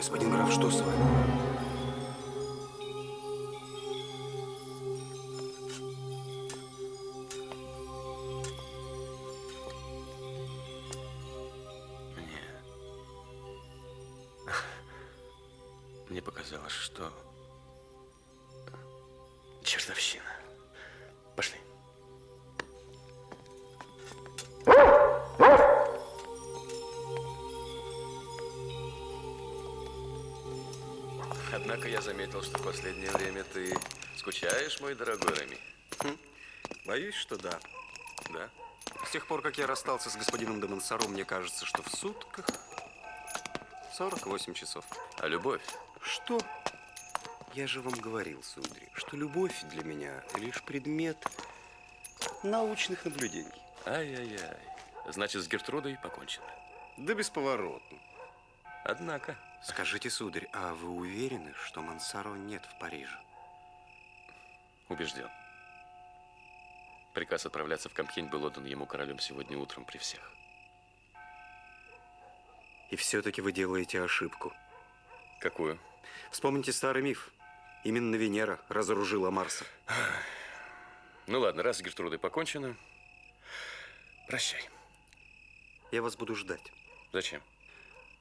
Господин граф, что с вами? Я заметил, что в последнее время ты скучаешь, мой дорогой Реми. Хм. Боюсь, что да. Да? С тех пор, как я расстался с господином де Монсоро, мне кажется, что в сутках 48 часов. А любовь? Что? Я же вам говорил, сударь, что любовь для меня лишь предмет научных наблюдений. Ай-яй-яй. Значит, с Гертрудой покончено. Да бесповоротно. Однако. Скажите, сударь, а вы уверены, что Мансаро нет в Париже? Убежден. Приказ отправляться в Кампьень был отдан ему королем сегодня утром при всех. И все-таки вы делаете ошибку. Какую? Вспомните старый миф. Именно Венера разоружила Марса. Ну ладно, раз с Гертрудой покончено, прощай. Я вас буду ждать. Зачем?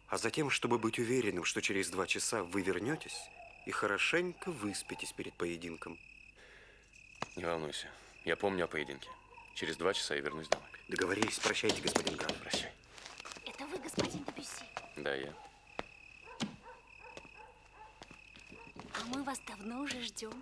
А затем, чтобы быть уверенным, что через два часа вы вернетесь и хорошенько выспитесь перед поединком. Не волнуйся. Я помню о поединке. Через два часа я вернусь домой. Договорились. Прощайте, господин граф. Прощай. Это вы, господин Дебюсси? Да, я. А мы вас давно уже ждем.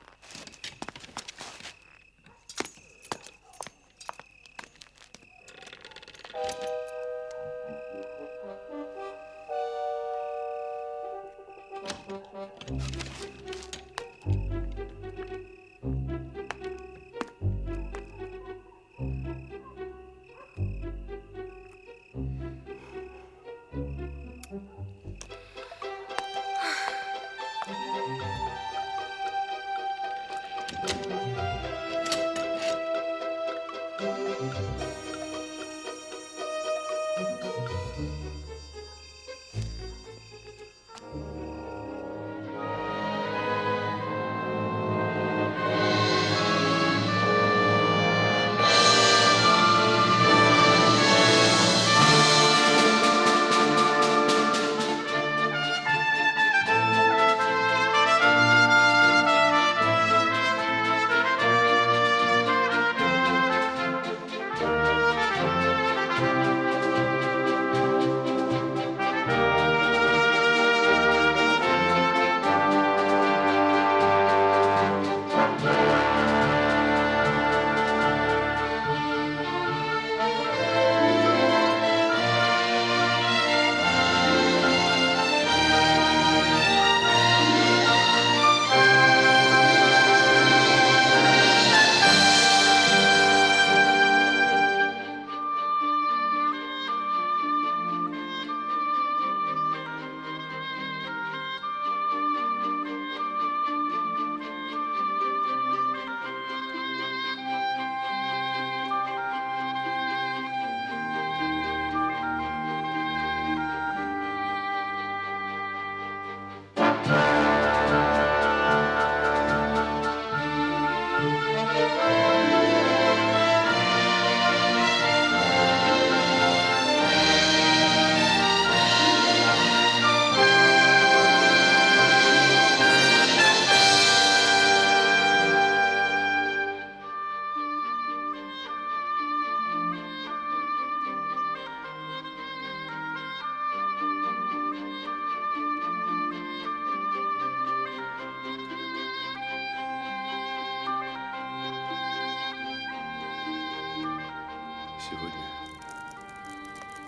Сегодня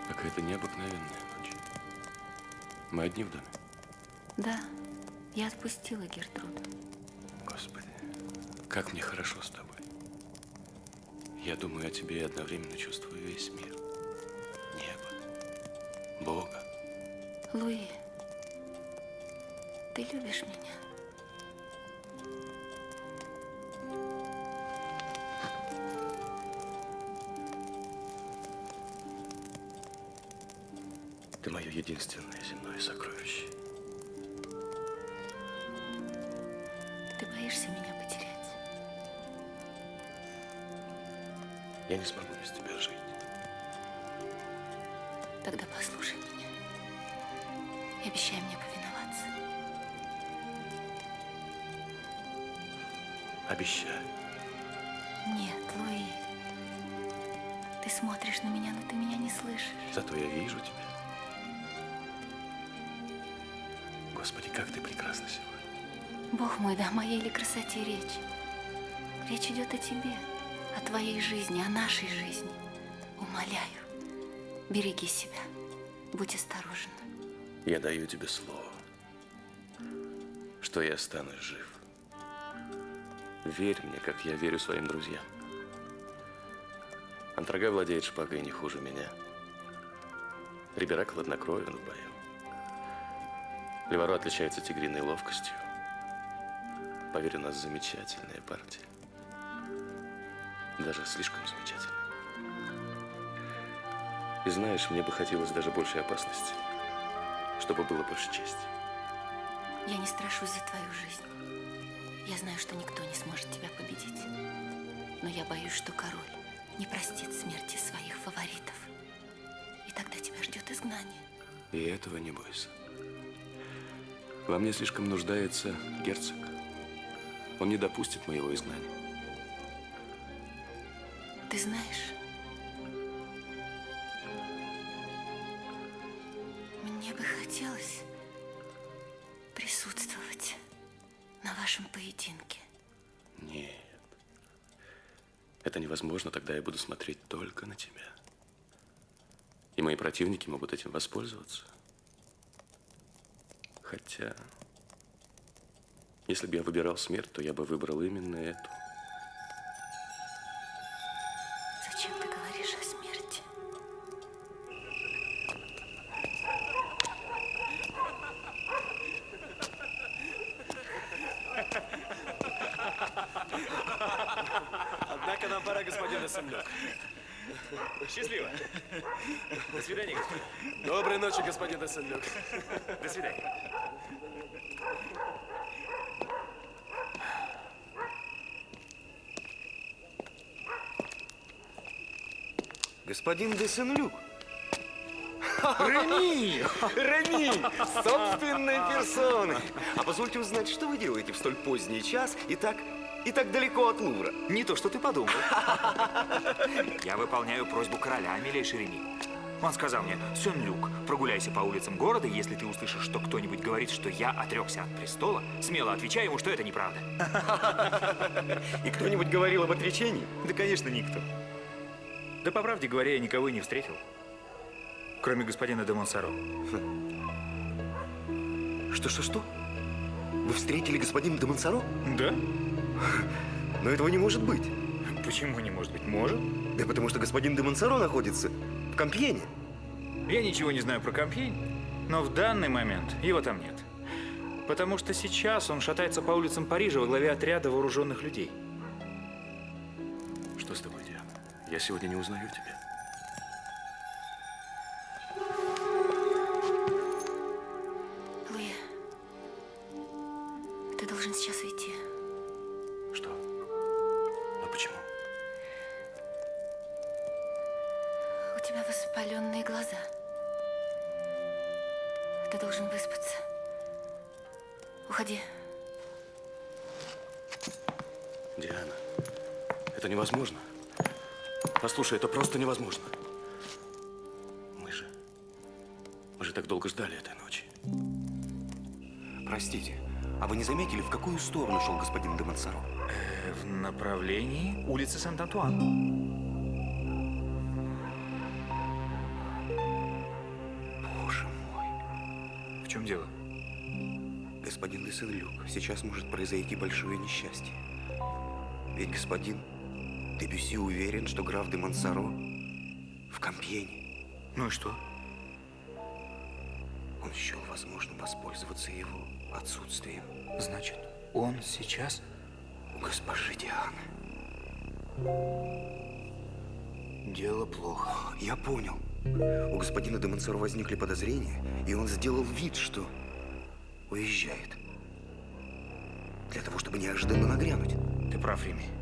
какая-то необыкновенная ночь. Мы одни в доме? Да, я отпустила Гертруду. Господи, как мне хорошо с тобой. Я думаю о тебе и одновременно чувствую весь мир. Небо, Бога. Луи, ты любишь меня? Я не смогу без тебя жить. Тогда послушай меня и обещай мне повиноваться. Обещаю. Нет, Луи. Ты смотришь на меня, но ты меня не слышишь. Зато я вижу тебя. Господи, как ты прекрасна сегодня. Бог мой, да о моей ли красоте речь? Речь идет о тебе, о твоей жизни, о нашей жизни. Умоляю, береги себя, будь осторожен. Я даю тебе слово, что я останусь жив. Верь мне, как я верю своим друзьям. Антрага владеет шпагой не хуже меня. Рибера хладнокровен в бою. Леваро отличается тигриной ловкостью. Поверь, у нас замечательная партия. Даже слишком замечательная. И знаешь, мне бы хотелось даже большей опасности, чтобы было больше чести. Я не страшусь за твою жизнь. Я знаю, что никто не сможет тебя победить. Но я боюсь, что король не простит смерти своих фаворитов. И тогда тебя ждет изгнание. И этого не бойся. Во мне слишком нуждается герцог. Он не допустит моего изгнания. Ты знаешь, мне бы хотелось присутствовать на вашем поединке. Нет. Это невозможно, тогда я буду смотреть только на тебя. И мои противники могут этим воспользоваться. Хотя, если бы я выбирал смерть, то я бы выбрал именно эту. Господин Эссенлёк. До свидания. Господин де Сен-Люк, Реми! Реми! Собственной персоной! а позвольте узнать, что вы делаете в столь поздний час и так, и так далеко от Лувра? Не то, что ты подумал. Я выполняю просьбу короля, милейший Реми. Он сказал мне, Сен-Люк, прогуляйся по улицам города, и если ты услышишь, что кто-нибудь говорит, что я отрекся от престола, смело отвечай ему, что это неправда. И кто-нибудь говорил об отречении? Да, конечно, никто. Да, по правде говоря, я никого и не встретил. Кроме господина де Монсоро. Что-что-что? Вы встретили господина де Монсоро? Да? Но этого не может быть. Почему не может быть? Может. Да потому что господин де Монсоро находится Компьене. Я ничего не знаю про Компьень, но в данный момент его там нет. Потому что сейчас он шатается по улицам Парижа во главе отряда вооруженных людей. Что с тобой, Диана? Я сегодня не узнаю тебя. Это невозможно. Послушай, это просто невозможно. Мы же... Мы же так долго ждали этой ночи. Простите, а вы не заметили, в какую сторону шел господин де Монсоро? Э, В направлении улицы Сент-Антуан. Боже мой. В чем дело? Господин де Сен-Люк, сейчас может произойти большое несчастье. Ведь господин Дебюси уверен, что граф де Монсоро в Компьене. Ну и что? Он счел возможным воспользоваться его отсутствием Значит, он сейчас... у госпожи Дианы. Дело плохо. Я понял. У господина де Монсоро возникли подозрения, и он сделал вид, что уезжает. Для того, чтобы неожиданно нагрянуть. Ты прав, Рими.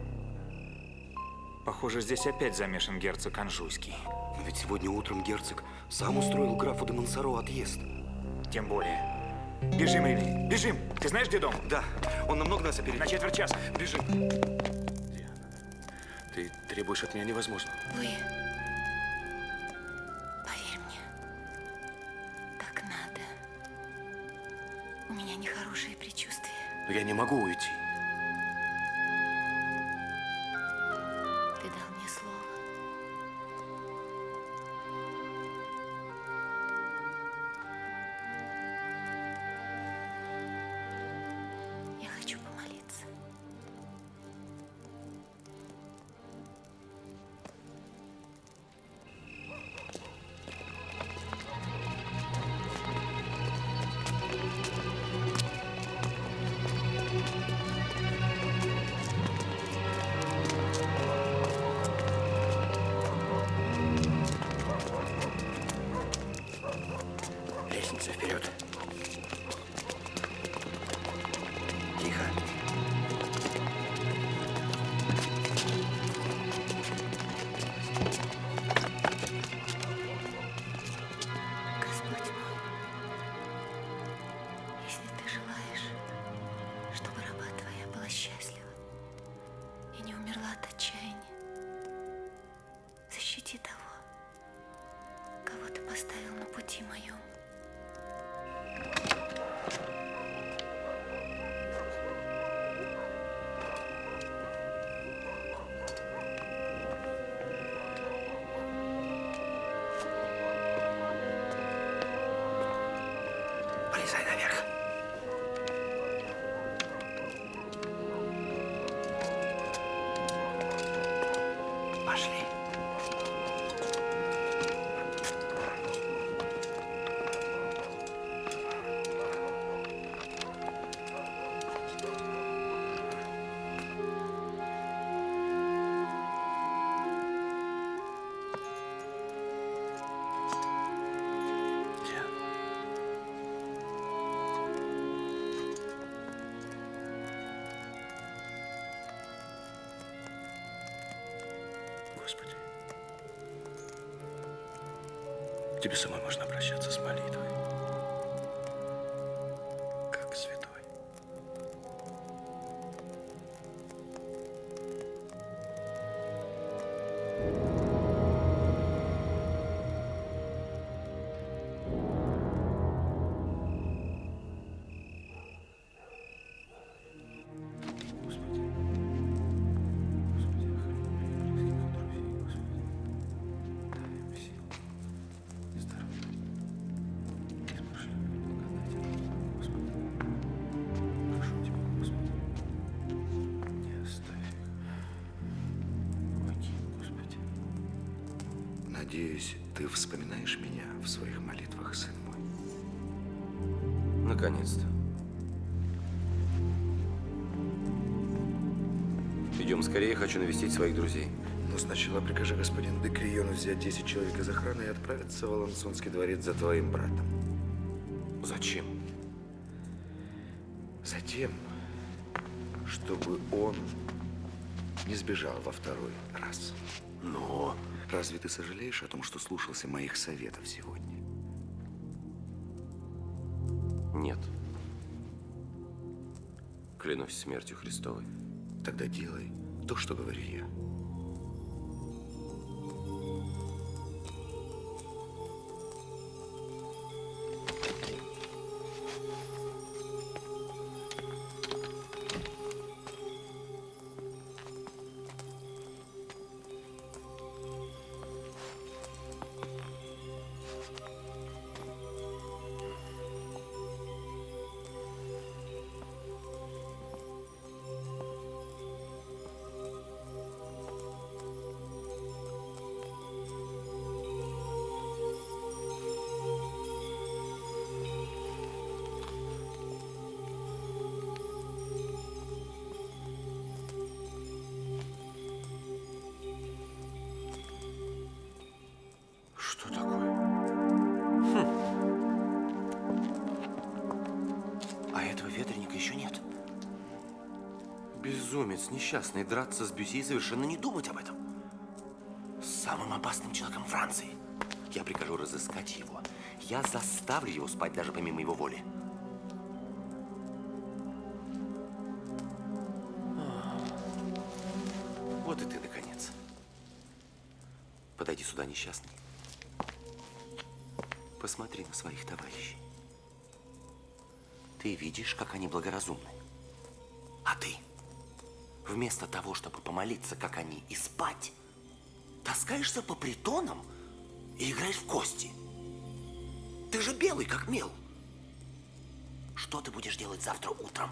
Похоже, здесь опять замешан герцог Анжуйский. Но ведь сегодня утром герцог сам устроил графу де Монсоро отъезд. Тем более. Бежим, Рими, бежим! Ты знаешь, где дом? Да, он намного нас опередил. На четверть часа. Бежим. Ты требуешь от меня невозможно. Луи, поверь мне, так надо. У меня нехорошие предчувствия. Но я не могу уйти. Поставил на Тебе самой можно обращаться с молитвой. Хочу навестить своих друзей. Но сначала прикажи господину де Криону взять 10 человек из охраны и отправиться в Алансонский дворец за твоим братом. Зачем? Затем, чтобы он не сбежал во второй раз. Но Разве ты сожалеешь о том, что слушался моих советов сегодня? Нет. Клянусь смертью Христовой. Тогда делай то, что говорю я. Несчастный, драться с Бюси и совершенно не думать об этом. С самым опасным человеком Франции. Я прикажу разыскать его. Я заставлю его спать даже помимо его воли. Вот и ты, наконец. Подойди сюда, несчастный. Посмотри на своих товарищей. Ты видишь, как они благоразумны. Вместо того, чтобы помолиться, как они, и спать, таскаешься по притонам и играешь в кости. Ты же белый, как мел. Что ты будешь делать завтра утром,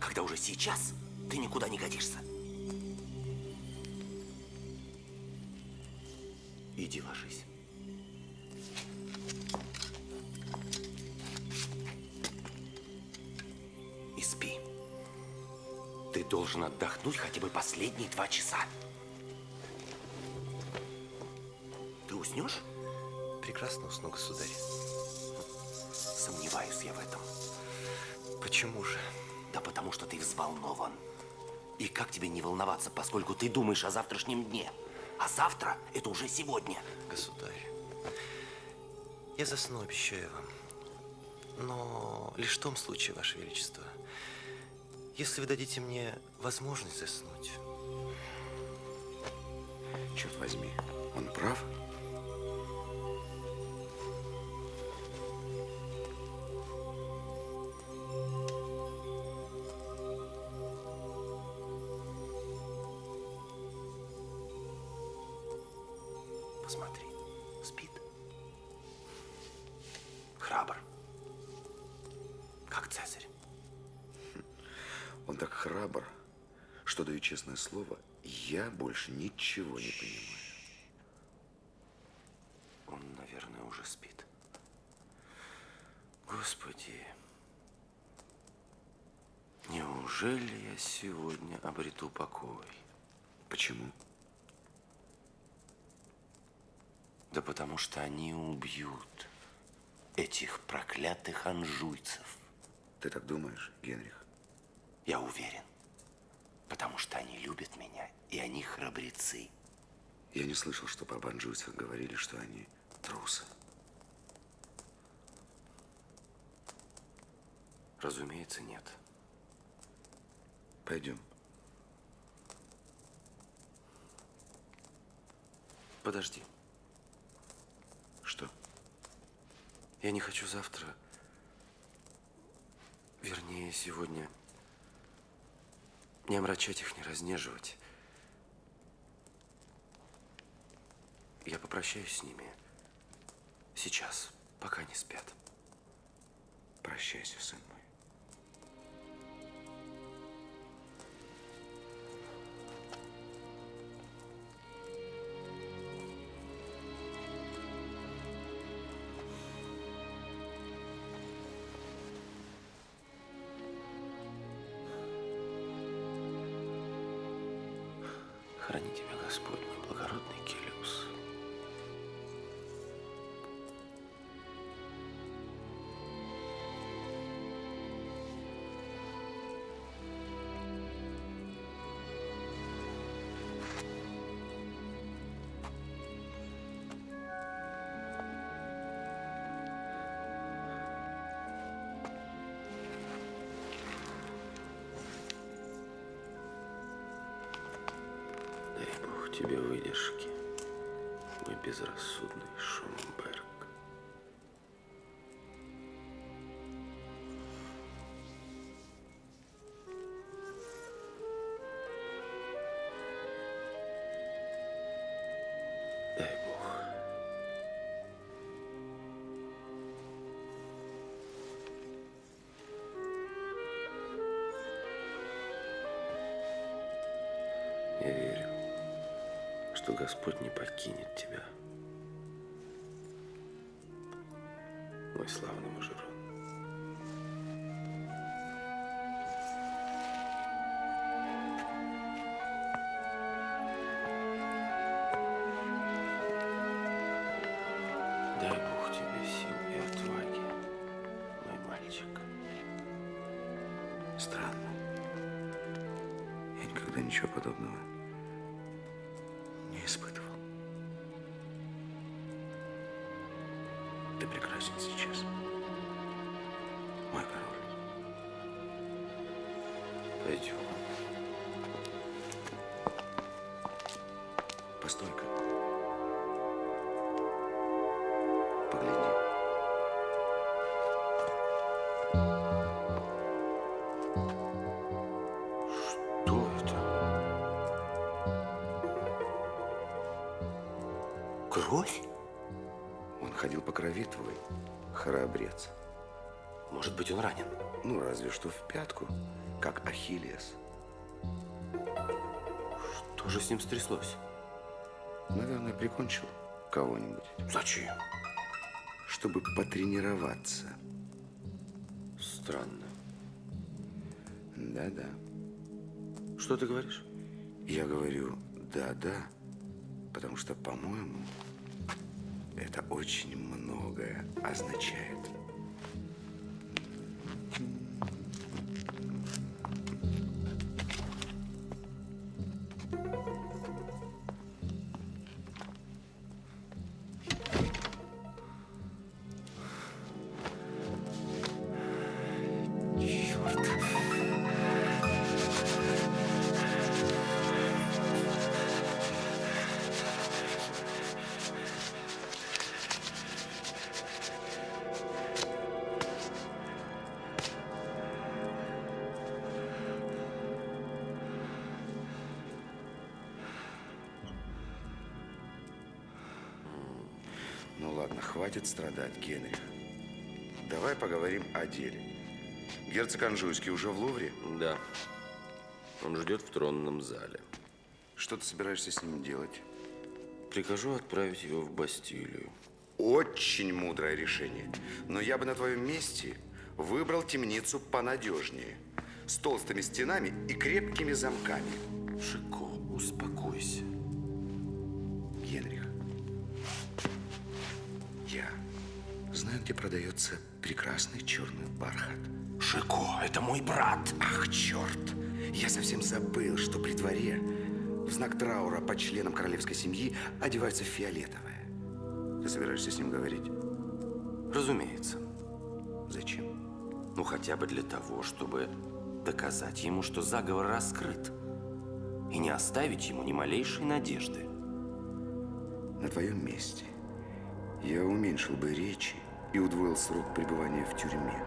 когда уже сейчас ты никуда не годишься? Иди ложись. Должен отдохнуть хотя бы последние два часа. Ты уснешь? Прекрасно усну, государь. Сомневаюсь я в этом. Почему же? Да потому что ты взволнован. И как тебе не волноваться, поскольку ты думаешь о завтрашнем дне? А завтра – это уже сегодня. Государь, я засну, обещаю вам. Но лишь в том случае, Ваше Величество, если вы дадите мне возможность заснуть. Черт возьми, он прав? Ничего не понимаю. Он, наверное, уже спит. Господи, неужели я сегодня обрету покой? Почему? Да потому что они убьют этих проклятых анжуйцев. Ты так думаешь, Генрих? Я уверен. Потому что они любят меня, и они храбрецы. Я не слышал, что об анжуйцах говорили, что они трусы. Разумеется, нет. Пойдем. Подожди. Что? Я не хочу завтра, вернее, сегодня, не омрачать их, не разнеживать. Я попрощаюсь с ними сейчас, пока не спят. Прощайся, сын мой. Тебе выдержки, мой безрассудный. Дай покинет тебя, мой славный мужерон. Странно. никогда ничего подобного Кровь? Он ходил по крови твой, храбрец. Может быть, он ранен? Ну, разве что в пятку, как Ахиллес. Что же с ним стряслось? Наверное, прикончил кого-нибудь, Зачем? чтобы потренироваться. Странно. Да-да. Что ты говоришь? Я говорю «да-да», потому что, по-моему, это очень многое означает. Хватит страдать, Генрих. Давай поговорим о деле. Герцог Анжуйский уже в Лувре? Да. Он ждет в тронном зале. Что ты собираешься с ним делать? Прикажу отправить его в Бастилию. Очень мудрое решение. Но я бы на твоем месте выбрал темницу понадежнее. С толстыми стенами и крепкими замками. Шико, успокойся. Знаю, где продается прекрасный черный бархат. Шико, это мой брат. Ах, черт! Я совсем забыл, что при дворе в знак траура по членам королевской семьи одеваются в фиолетовое. Ты собираешься с ним говорить? Разумеется. Зачем? Ну, хотя бы для того, чтобы доказать ему, что заговор раскрыт. И не оставить ему ни малейшей надежды. На твоем месте я уменьшил бы речи и удвоил срок пребывания в тюрьме.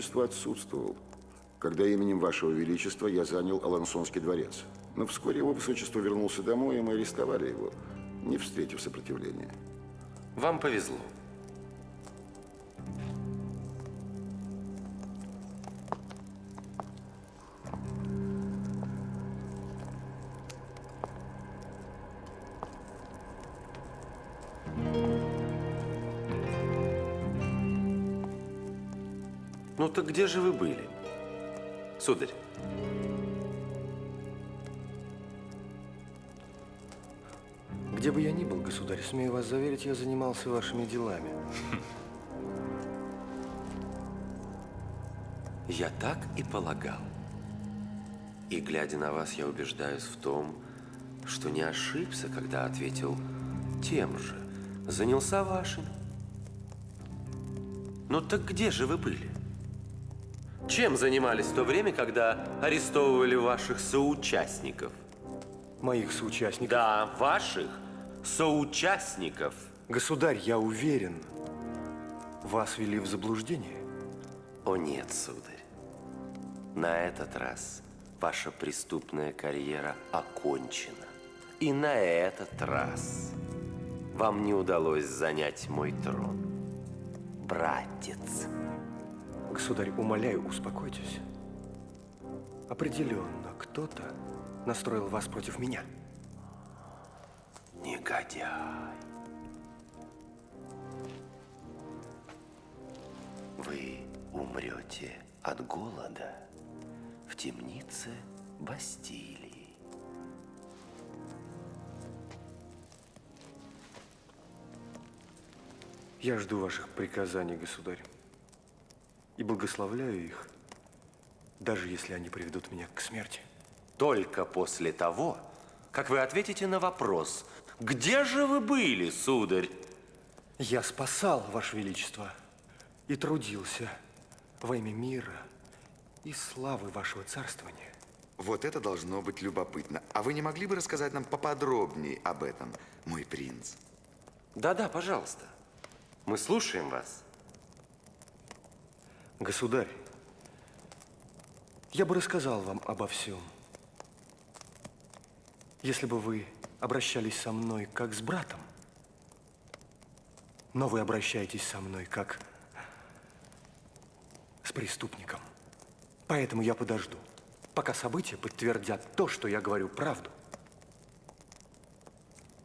Его высочество отсутствовал, когда именем вашего величества я занял Алансонский дворец. Но вскоре его высочество вернулся домой, и мы арестовали его, не встретив сопротивления. Вам повезло. Так где же вы были, сударь? Где бы я ни был, государь, смею вас заверить, я занимался вашими делами. Я так и полагал. И, глядя на вас, я убеждаюсь в том, что не ошибся, когда ответил тем же. Занялся вашим. Ну так где же вы были? Чем занимались в то время, когда арестовывали ваших соучастников? Моих соучастников. Да, ваших соучастников. Государь, я уверен, вас вели в заблуждение. О нет, сударь. На этот раз ваша преступная карьера окончена. и на этот раз вам не удалось занять мой трон. Братец. Государь, умоляю, успокойтесь. Определенно, кто-то настроил вас против меня. Негодяй. Вы умрете от голода в темнице Бастилии. Я жду ваших приказаний, государь, и благословляю их, даже если они приведут меня к смерти. Только после того, как вы ответите на вопрос, где же вы были, сударь? Я спасал, Ваше Величество, и трудился во имя мира и славы вашего царствования. Вот это должно быть любопытно. А вы не могли бы рассказать нам поподробнее об этом, мой принц? Да-да, пожалуйста. Мы слушаем вас. Государь, я бы рассказал вам обо всем, если бы вы обращались со мной как с братом. Но вы обращаетесь со мной как с преступником. Поэтому я подожду, пока события подтвердят то, что я говорю правду.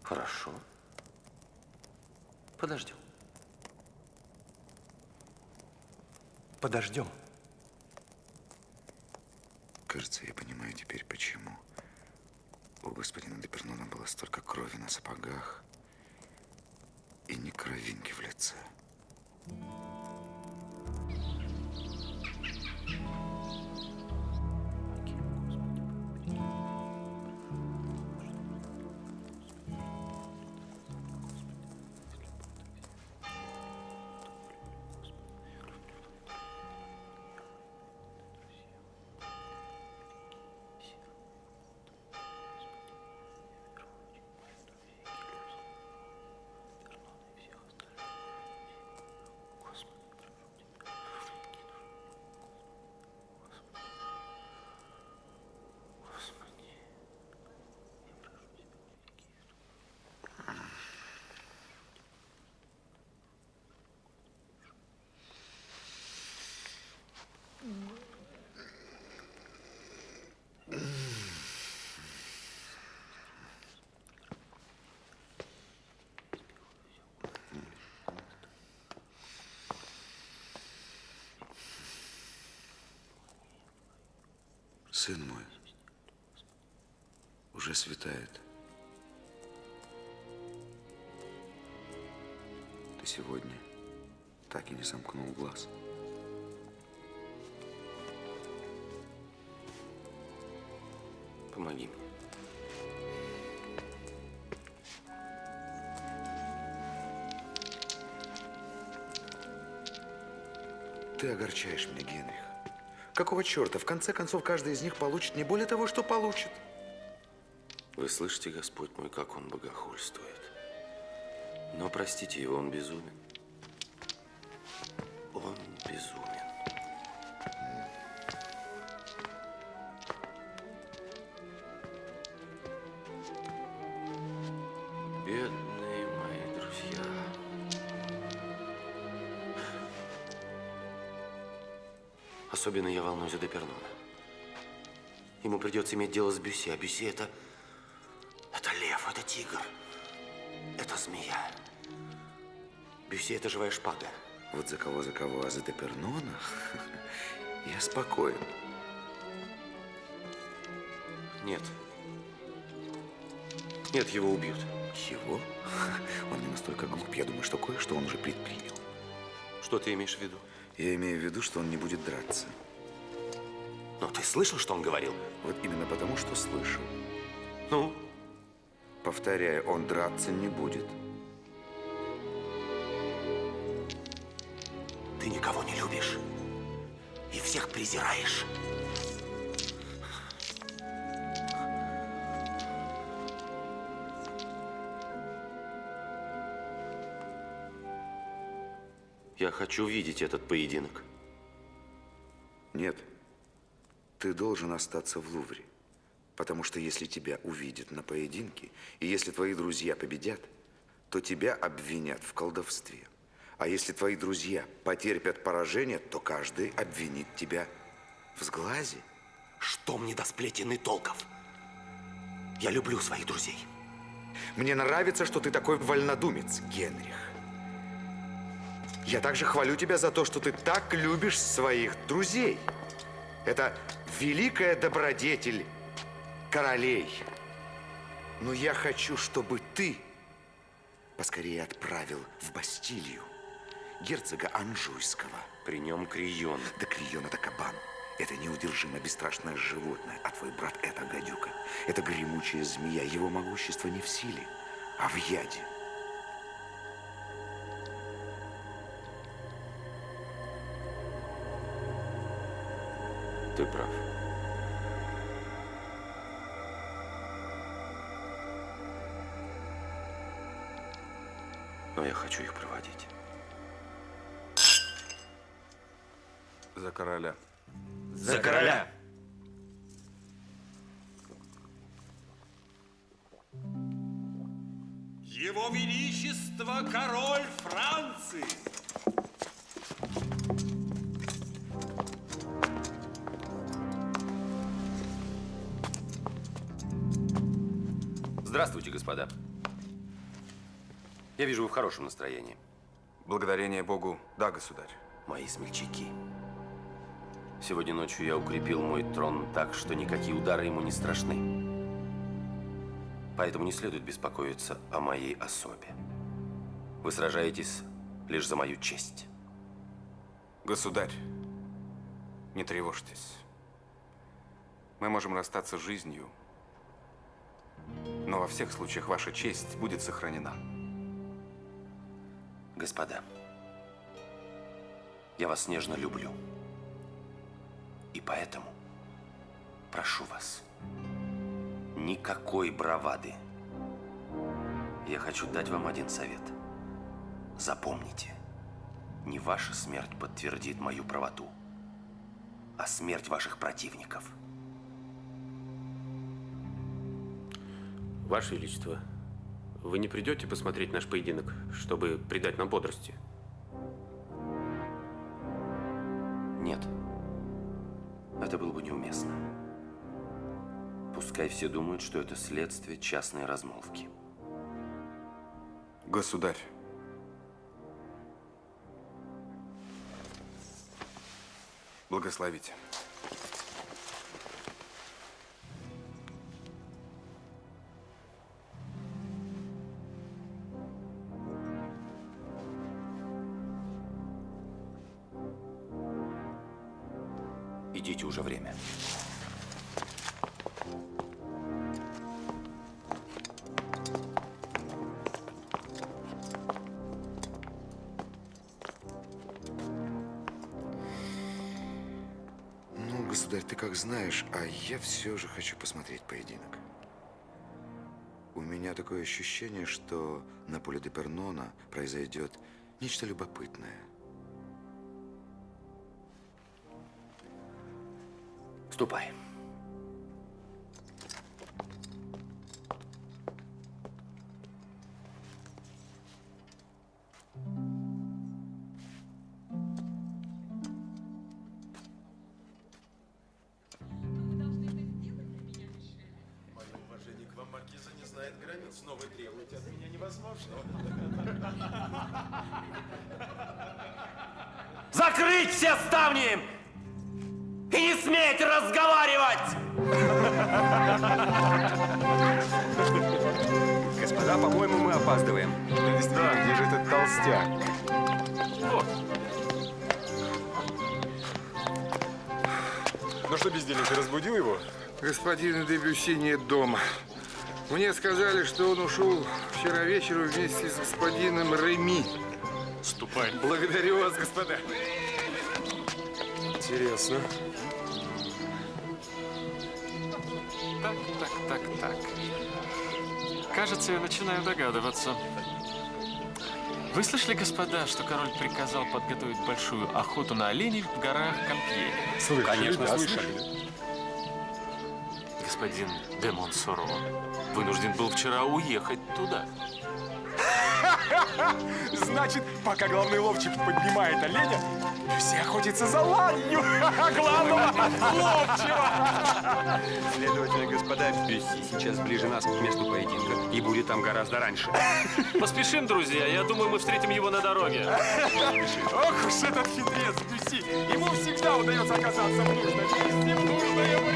Хорошо. Подождем. Подождем. Кажется, я понимаю теперь, почему у господина Депернона было столько крови на сапогах и ни кровинки в лице. Сын мой, уже светает. Ты сегодня так и не сомкнул глаз. Помоги мне. Ты огорчаешь меня, Генрих. Какого черта? В конце концов, каждый из них получит не более того, что получит. Вы слышите, Господь мой, как он богохульствует. Но простите его, он безумен. Он безумен. Особенно я волнуюсь за Депернона. Ему придется иметь дело с Бюсси, а Бюсси это... Это лев, это тигр, это змея. Бюсси это живая шпага. Вот за кого, за кого, а за Депернона я спокоен. Нет. Нет, его убьют. Его? Он не настолько глуп. Я думаю, что кое-что он уже предпринял. Что ты имеешь в виду? Я имею в виду, что он не будет драться. Но ты слышал, что он говорил? Вот именно потому, что слышал. Ну? Повторяю, он драться не будет. Ты никого не любишь. И всех презираешь. Я хочу видеть этот поединок. Нет. Ты должен остаться в Лувре. Потому что если тебя увидят на поединке, и если твои друзья победят, то тебя обвинят в колдовстве. А если твои друзья потерпят поражение, то каждый обвинит тебя в сглазе. Что мне до сплетен и толков? Я люблю своих друзей. Мне нравится, что ты такой вольнодумец, Генрих. Я также хвалю тебя за то, что ты так любишь своих друзей. Это великая добродетель королей. Но я хочу, чтобы ты поскорее отправил в Бастилию герцога Анжуйского. При нем Крион. Да Крион – это кабан. Это неудержимо бесстрашное животное, а твой брат – это гадюка. Это гремучая змея. Его могущество не в силе, а в яде. Ты прав. Но я хочу их проводить. За короля. За короля! Его Величество король Франции! Здравствуйте, господа. Я вижу, вы в хорошем настроении. Благодарение Богу, да, государь. Мои смельчаки. Сегодня ночью я укрепил мой трон так, что никакие удары ему не страшны. Поэтому не следует беспокоиться о моей особе. Вы сражаетесь лишь за мою честь. Государь, не тревожьтесь. Мы можем расстаться с жизнью, но во всех случаях ваша честь будет сохранена. Господа, я вас нежно люблю. И поэтому прошу вас, никакой бравады. Я хочу дать вам один совет. Запомните, не ваша смерть подтвердит мою правоту, а смерть ваших противников. Ваше Величество, вы не придете посмотреть наш поединок, чтобы придать нам бодрости? Нет. Это было бы неуместно. Пускай все думают, что это следствие частной размолвки. Государь, благословите. Государь, ты как знаешь, а я все же хочу посмотреть поединок. У меня такое ощущение, что на поле де Пернона произойдет нечто любопытное. Ступай. Сказали, что он ушел вчера вечером вместе с господином Реми. Ступай. Благодарю вас, господа. Интересно. Так, так, так, так. Кажется, я начинаю догадываться. Вы слышали, господа, что король приказал подготовить большую охоту на оленей в горах Кампьене? Слышали, Конечно, да, слышали. господин де Монсоро вынужден был вчера уехать туда. Значит, пока главный ловчик поднимает оленя, все охотятся за ланью главного ловчего. Следовательно, господа, Бюсси сейчас ближе нас к месту поединка и будет там гораздо раньше. Поспешим, друзья. Я думаю, мы встретим его на дороге. Ох уж этот хитрец Бюси. Ему всегда удается оказаться в нужном месте в нужное время.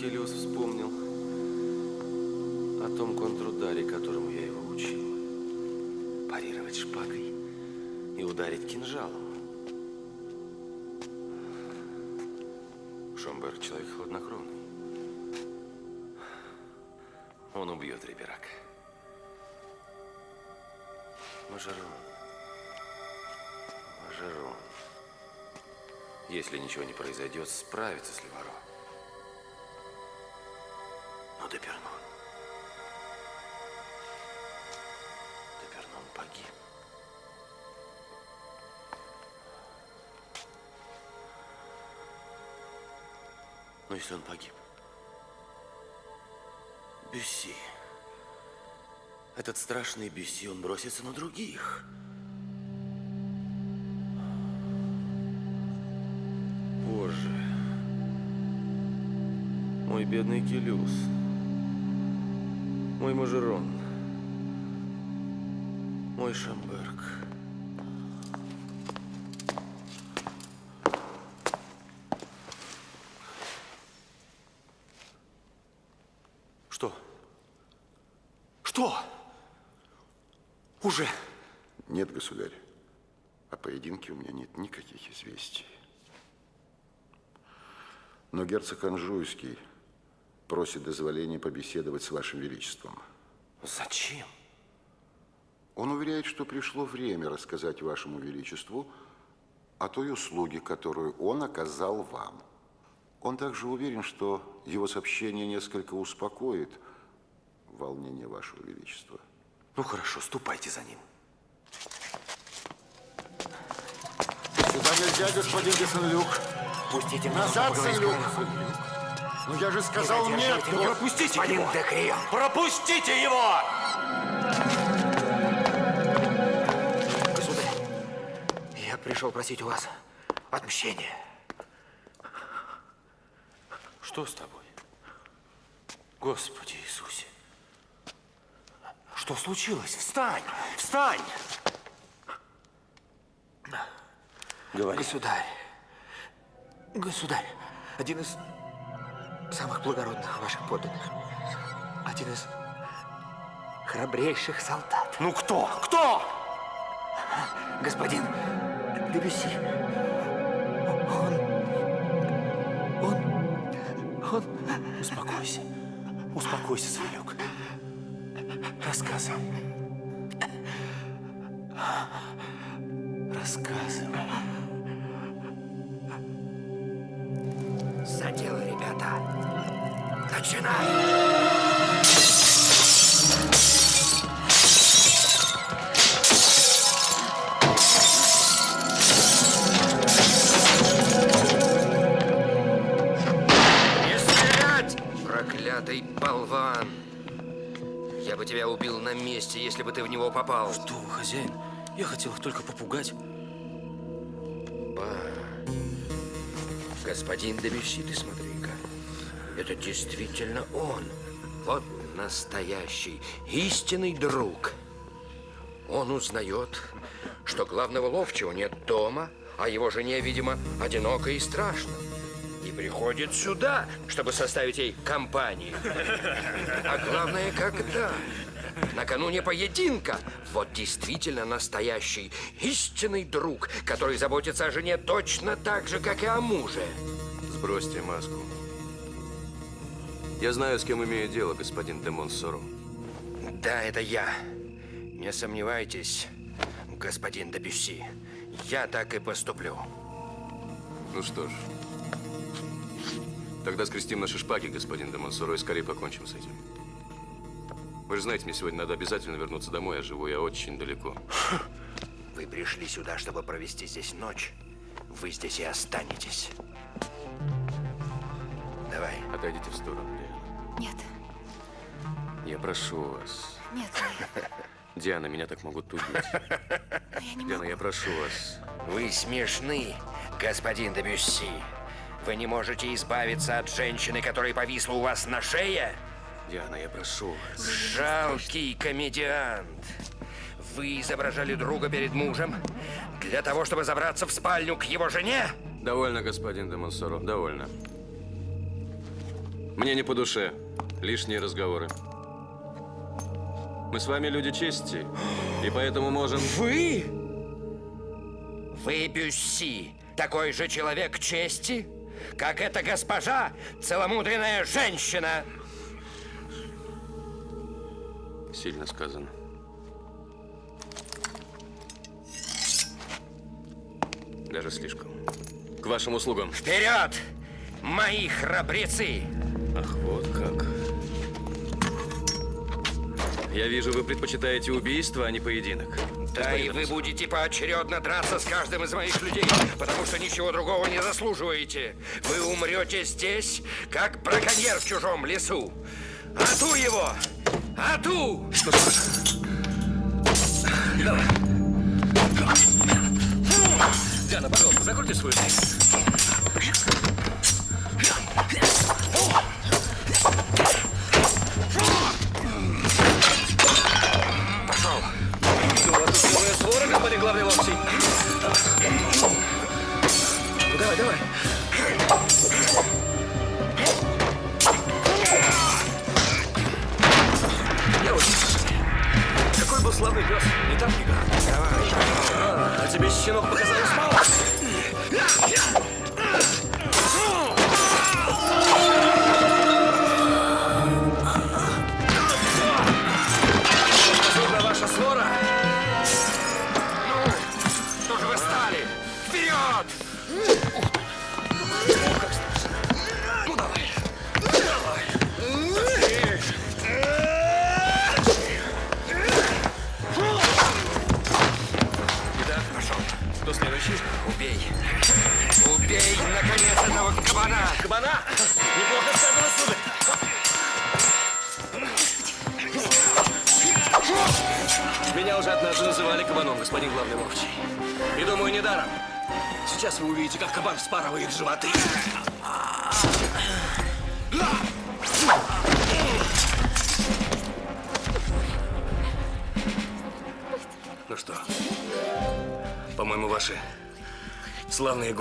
Келиус вспомнил о том контрударе, которому я его учил. Парировать шпагой и ударить кинжалом. Шомберг человек хладнокровный. Он убьет Риберак. Мажерон. Мажерон. Если ничего не произойдет, справится с Леваро. Но Депернон... Депернон погиб. Но если он погиб? Бюсси. Этот страшный Бюсси, он бросится на других. Боже. Мой бедный Келюс. Мой Мажерон. Мой Шамберг. Что? Что? Уже? Нет, государь. О поединке у меня нет никаких известий. Но герцог Анжуйский просит дозволения побеседовать с вашим величеством. Зачем? Он уверяет, что пришло время рассказать вашему величеству о той услуге, которую он оказал вам. Он также уверен, что его сообщение несколько успокоит волнение вашего величества. Ну хорошо, ступайте за ним. Сюда нельзя, господин Десенлюк. Пустите Назад, Сен-Люк. Ну я же сказал нет. Ну, пропустите господин его. Декрион. Пропустите его! Государь, я пришел просить у вас отмщения. Что с тобой? Господи Иисусе. Что случилось? Встань! Встань! Говори. Государь, государь, один из самых благородных ваших подданных, один из храбрейших солдат. Ну кто? Кто? Господин Дебюсси. Он... Он... Он... Успокойся. Успокойся. Рассказывай. Рассказывай. Начинаем! Не стрелять! Проклятый болван! Я бы тебя убил на месте, если бы ты в него попал. Что вы, хозяин? Я хотел их только попугать. Ба. Господин Дебюсси, ты смотри-ка. Это действительно он. Вот настоящий, истинный друг. Он узнает, что главного ловчего нет дома, а его жене, видимо, одиноко и страшно. И приходит сюда, чтобы составить ей компанию. А главное, когда? Накануне поединка. Вот действительно настоящий, истинный друг, который заботится о жене точно так же, как и о муже. Сбросьте маску. Я знаю, с кем имею дело, господин де Монсоро. Да, это я. Не сомневайтесь, господин Дебюсси. Я так и поступлю. Ну что ж, Тогда скрестим наши шпаги, господин де Монсоро, и скорее покончим с этим. Вы же знаете, мне сегодня надо обязательно вернуться домой, а живу я очень далеко. Вы пришли сюда, чтобы провести здесь ночь. Вы здесь и останетесь. Давай. Отойдите в сторону, Диана. Нет, Я прошу вас. нет, Диана, меня так могут убить. я Диана, могу. я прошу вас. Вы смешны, господин Дебюсси. Вы не можете избавиться от женщины, которая повисла у вас на шее? Диана, я прошу вас. Жалкий комедиант. Вы изображали друга перед мужем для того, чтобы забраться в спальню к его жене? Довольно, господин де Монсоро, довольно. Мне не по душе лишние разговоры. Мы с вами люди чести, и поэтому можем... Вы? Вы Бюсси, такой же человек чести, как эта госпожа, целомудренная женщина. Сильно сказано. Даже слишком. К вашим услугам. Вперед, мои храбрецы! Ах, вот как. Я вижу, вы предпочитаете убийство, а не поединок. Да, и вы будете поочередно драться с каждым из моих людей, потому что ничего другого не заслуживаете. Вы умрете здесь, как браконьер в чужом лесу. Ату его! Ату! Давай. Диана, пожалуйста, закройте свою дверь.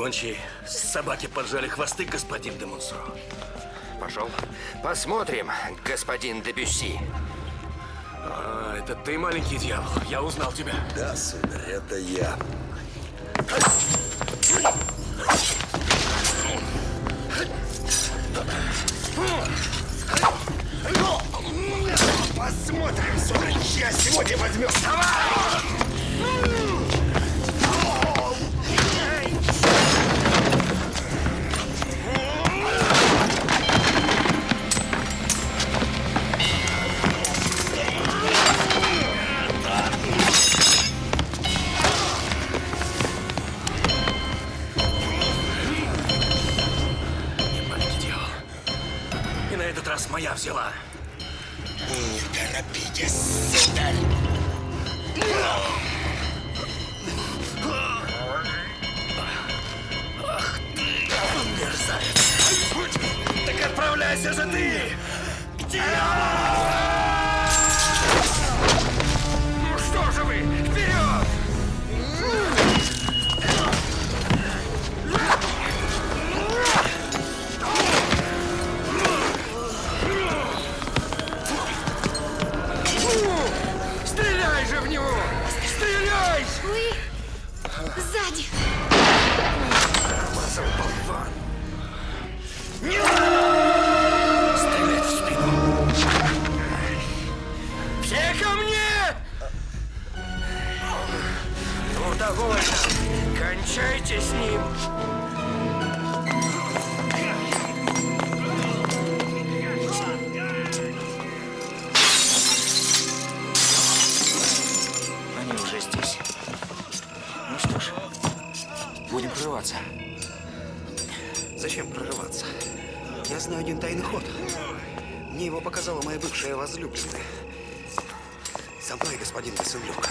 Гончие собаки поджали хвосты, господин де Монсоро. Пошел. Посмотрим, господин Дебюсси. А, это ты, маленький дьявол. Я узнал тебя. Да, сударь, это я. Посмотрим, сударь, чья сегодня возьмет. Маленький взяла. Довольно. Кончайте с ним. Они уже здесь. Ну что ж, будем прорываться. Зачем прорываться? Я знаю один тайный ход. Мне его показала моя бывшая возлюбленная. Со мной, господин Василюк.